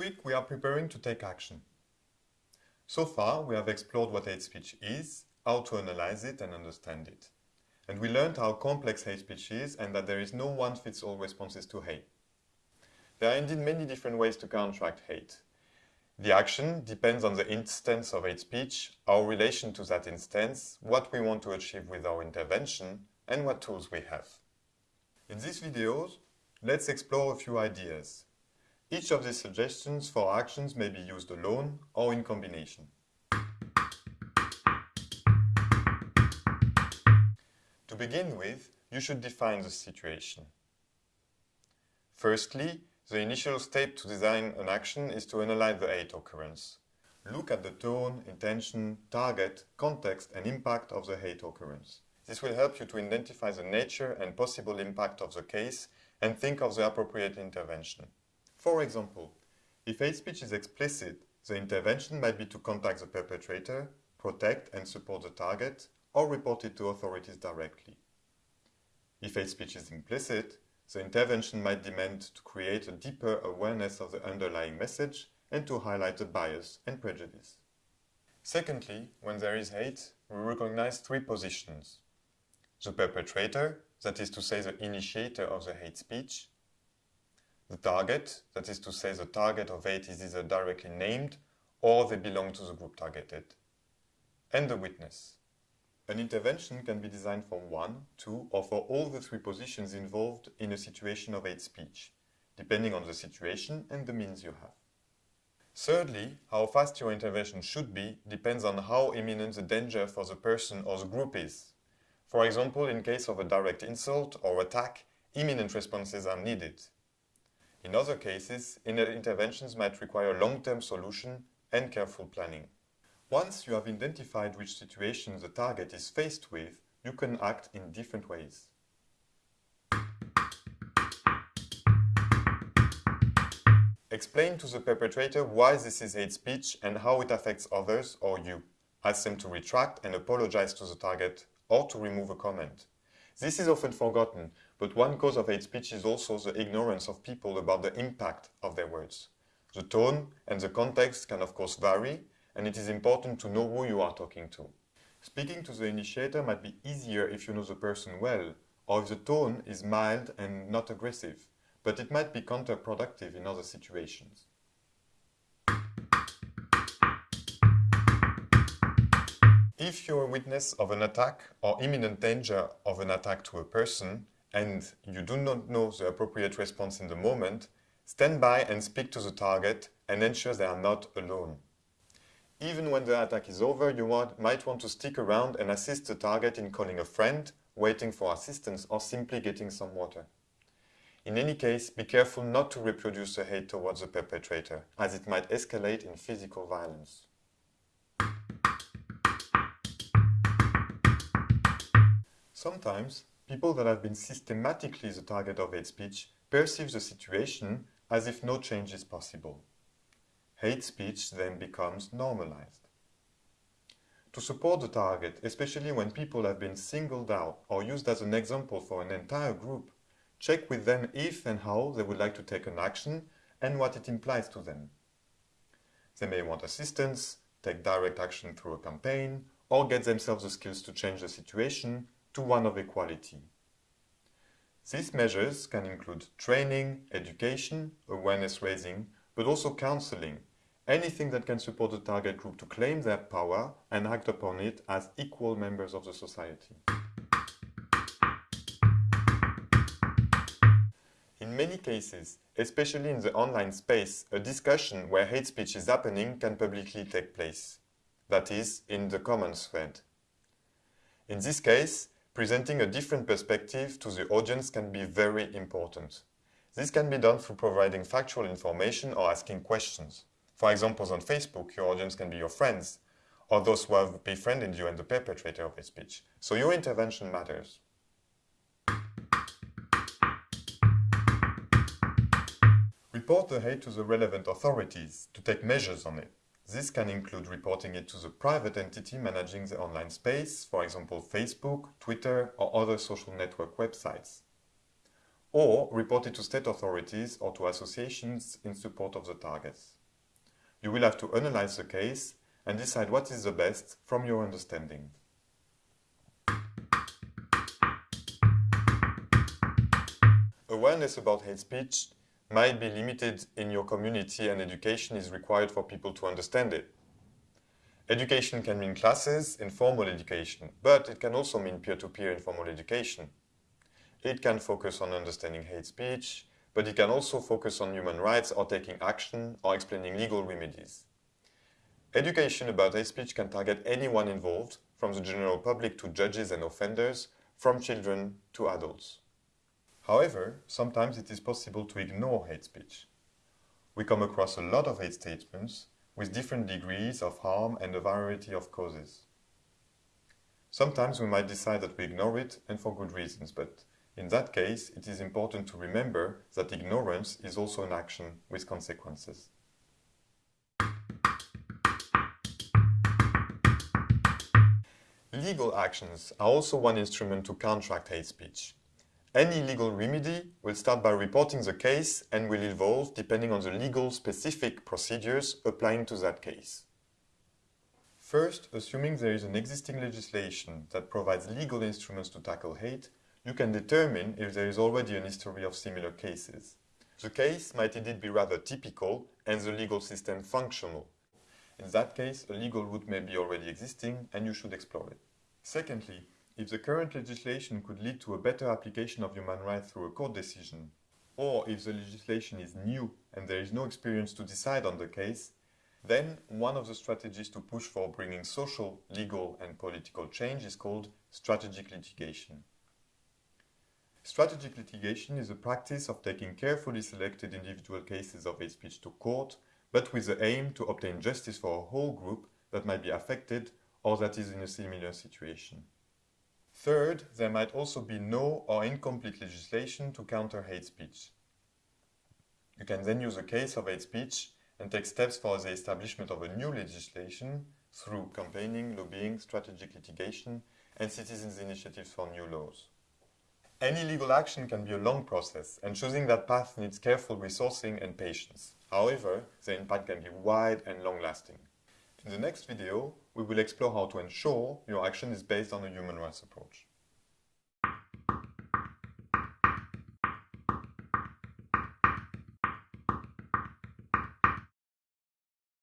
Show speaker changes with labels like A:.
A: week we are preparing to take action. So far we have explored what hate speech is, how to analyze it and understand it. And we learned how complex hate speech is and that there is no one-fits-all responses to hate. There are indeed many different ways to counteract hate. The action depends on the instance of hate speech, our relation to that instance, what we want to achieve with our intervention, and what tools we have. In these videos, let's explore a few ideas. Each of these suggestions for actions may be used alone or in combination. To begin with, you should define the situation. Firstly, the initial step to design an action is to analyze the hate occurrence. Look at the tone, intention, target, context and impact of the hate occurrence. This will help you to identify the nature and possible impact of the case and think of the appropriate intervention. For example, if hate speech is explicit, the intervention might be to contact the perpetrator, protect and support the target, or report it to authorities directly. If hate speech is implicit, the intervention might demand to create a deeper awareness of the underlying message and to highlight the bias and prejudice. Secondly, when there is hate, we recognize three positions. The perpetrator, that is to say the initiator of the hate speech, target, that is to say the target of hate is either directly named or they belong to the group targeted. And the witness. An intervention can be designed for one, two or for all the three positions involved in a situation of hate speech, depending on the situation and the means you have. Thirdly, how fast your intervention should be depends on how imminent the danger for the person or the group is. For example, in case of a direct insult or attack, imminent responses are needed. In other cases, inner interventions might require long-term solution and careful planning. Once you have identified which situation the target is faced with, you can act in different ways. Explain to the perpetrator why this is hate speech and how it affects others or you. Ask them to retract and apologize to the target or to remove a comment. This is often forgotten, but one cause of hate speech is also the ignorance of people about the impact of their words. The tone and the context can of course vary, and it is important to know who you are talking to. Speaking to the initiator might be easier if you know the person well, or if the tone is mild and not aggressive, but it might be counterproductive in other situations. If you're a witness of an attack or imminent danger of an attack to a person, and you do not know the appropriate response in the moment, stand by and speak to the target and ensure they are not alone. Even when the attack is over, you might want to stick around and assist the target in calling a friend, waiting for assistance or simply getting some water. In any case, be careful not to reproduce the hate towards the perpetrator, as it might escalate in physical violence. Sometimes, people that have been systematically the target of hate speech perceive the situation as if no change is possible. Hate speech then becomes normalized. To support the target, especially when people have been singled out or used as an example for an entire group, check with them if and how they would like to take an action and what it implies to them. They may want assistance, take direct action through a campaign, or get themselves the skills to change the situation to one of equality. These measures can include training, education, awareness raising, but also counseling, anything that can support the target group to claim their power and act upon it as equal members of the society. In many cases, especially in the online space, a discussion where hate speech is happening can publicly take place. That is, in the comments thread. In this case, Presenting a different perspective to the audience can be very important. This can be done through providing factual information or asking questions. For example, on Facebook, your audience can be your friends, or those who have befriended you and the perpetrator of a speech. So your intervention matters. Report the hate to the relevant authorities to take measures on it. This can include reporting it to the private entity managing the online space, for example Facebook, Twitter or other social network websites. or report it to state authorities or to associations in support of the targets. You will have to analyze the case and decide what is the best from your understanding. Awareness about hate speech might be limited in your community and education is required for people to understand it. Education can mean classes, informal education, but it can also mean peer-to-peer -peer informal education. It can focus on understanding hate speech, but it can also focus on human rights or taking action or explaining legal remedies. Education about hate speech can target anyone involved, from the general public to judges and offenders, from children to adults. However, sometimes it is possible to ignore hate speech. We come across a lot of hate statements with different degrees of harm and a variety of causes. Sometimes we might decide that we ignore it and for good reasons, but in that case, it is important to remember that ignorance is also an action with consequences. Legal actions are also one instrument to counteract hate speech. Any legal remedy will start by reporting the case and will evolve depending on the legal specific procedures applying to that case. First, assuming there is an existing legislation that provides legal instruments to tackle hate, you can determine if there is already an history of similar cases. The case might indeed be rather typical and the legal system functional. In that case, a legal route may be already existing and you should explore it. Secondly, if the current legislation could lead to a better application of human rights through a court decision, or if the legislation is new and there is no experience to decide on the case, then one of the strategies to push for bringing social, legal and political change is called strategic litigation. Strategic litigation is a practice of taking carefully selected individual cases of hate speech to court, but with the aim to obtain justice for a whole group that might be affected or that is in a similar situation. Third, there might also be no or incomplete legislation to counter hate speech. You can then use a case of hate speech and take steps for the establishment of a new legislation through campaigning, lobbying, strategic litigation, and citizens' initiatives for new laws. Any legal action can be a long process, and choosing that path needs careful resourcing and patience. However, the impact can be wide and long-lasting. In the next video, we will explore how to ensure your action is based on a human rights approach.